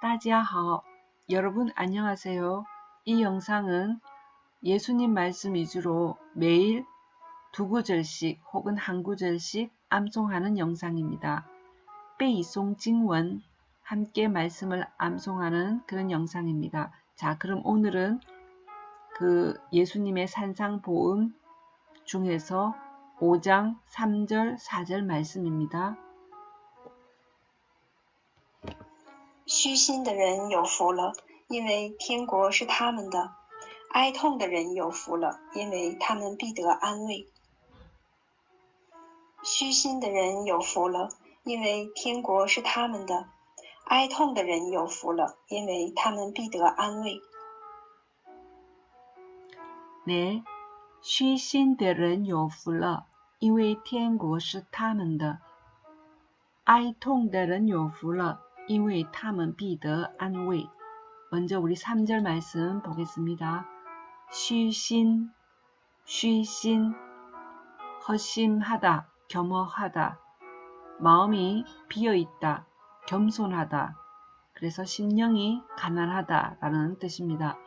따지하오 여러분 안녕하세요. 이 영상은 예수님 말씀 위주로 매일 두 구절씩 혹은 한 구절씩 암송하는 영상입니다. 빼이송 징원 함께 말씀을 암송하는 그런 영상입니다. 자 그럼 오늘은 그 예수님의 산상보험 중에서 5장 3절 4절 말씀입니다. 虚心的人有福了，因为天国是他们的；哀痛的人有福了，因为他们必得安慰。虚心的人有福了，因为天国是他们的；哀痛的人有福了，因为他们必得安慰。 네, 虚心的人有福了，因为天国是他们的；哀痛的人有福了。因为他们必得安慰. 먼저 우리 3절 말씀 보겠습니다.虚心,虚心, 허심하다, 겸허하다, 마음이 비어있다, 겸손하다. 그래서 심령이 가난하다 라는 뜻입니다.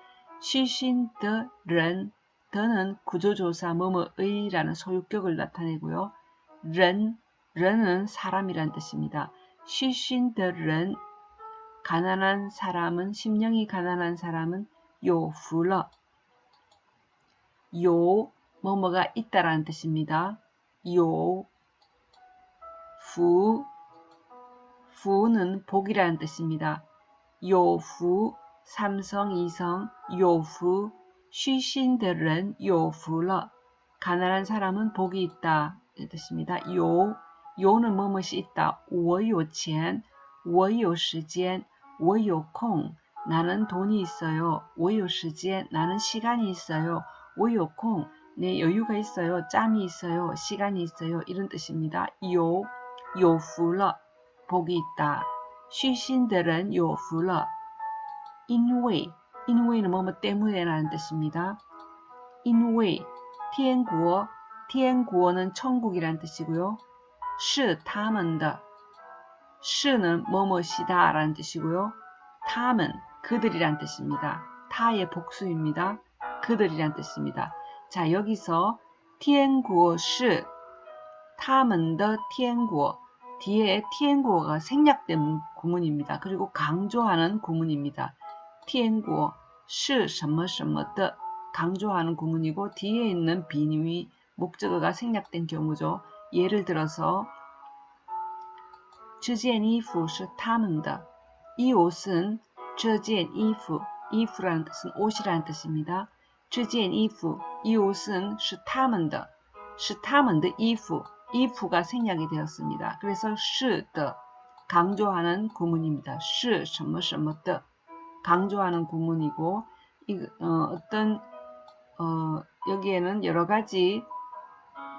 虚心的人, 더는 구조조사 뭐뭐의 라는 소유격을 나타내고요. ren, ren은 사람이란 뜻입니다. 시신들은 가난한 사람은 심령이 가난한 사람은 요후러 요 뭐뭐가 있다라는 뜻입니다. 요 후, 후는 복이라는 뜻입니다. 요후, 삼성, 이성, 요후, 시신들은 요후러 가난한 사람은 복이 있다 뜻입니다. 요 요는 뭐뭇이 있다. 我有钱,我有时间,我有空. 나는 돈이 있어요. 我有时间. 나는 시간이 있어요. 我有空. 내 여유가 있어요. 짬이 있어요. 시간이 있어요. 이런 뜻입니다. 요, 요후러. 복이 있다. 虚心的人 요후러. 因为, 因为는 뭐뭐 때문에라는 뜻입니다. 因为天国, 天国는 천국이라는 뜻이고요. 是他们的是는 뭐뭐시다 라는 뜻이고요. 他们 그들이란 뜻입니다. 타의 복수입니다. 그들이란 뜻입니다. 자 여기서 天国是 他们的 天国 뒤에 天国가 생략된 구문입니다. 그리고 강조하는 구문입니다. 天国是什么什么的 강조하는 구문이고 뒤에 있는 비님이 목적어가 생략된 경우죠. 예를 들어서 这件衣服是他们的이 옷은 这件衣服,衣服라는 뜻은 옷이라는 뜻입니다. 这件衣服,이 옷은 是他们的,是他们的衣服,衣服가 생략이 되었습니다. 그래서 是的 강조하는 구문입니다. 是什么什么的 강조하는 구문이고 이, 어, 떤 어, 여기에는 여러 가지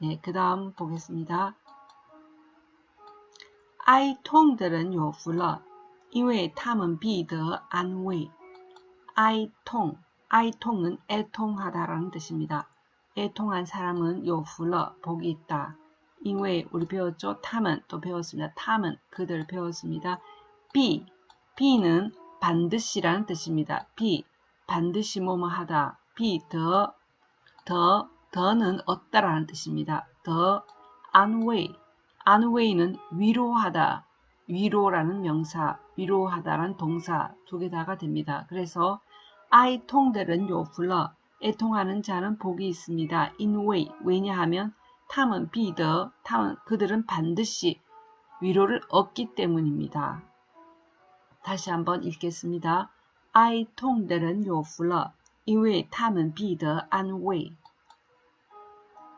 네, 그 다음 보겠습니다. 哀痛的人有福了，因为他们必得安慰。哀痛,哀痛은 애통하다라는 뜻입니다. 애통한 사람은 요후러, 복이 있다. 因为 우리 배웠죠? 탐은 또 배웠습니다. 탐은 그들 배웠습니다. 비, 비는 반드시라는 뜻입니다. 비, 반드시 뭐뭐 하다. 비, 더, 더, 더는 얻다라는 뜻입니다. 더 안웨이 안웨이는 위로하다 위로라는 명사 위로하다라는 동사 두 개 다가 됩니다. 그래서 아이 통들은 요플러 애통하는 자는 복이 있습니다. 인웨이 왜냐하면 탐은 비더 탐은 그들은 반드시 위로를 얻기 때문입니다. 다시 한번 읽겠습니다. 아이 통들은 요플러 이외 탐은 비더 안웨이